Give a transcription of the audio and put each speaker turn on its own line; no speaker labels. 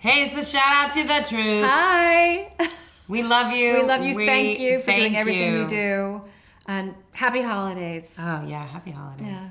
Hey, it's a shout out to the truth.
Hi.
We love you.
We love you.
We
thank you for doing everything you.
you
do. And happy holidays.
Oh yeah, happy holidays.
Yeah.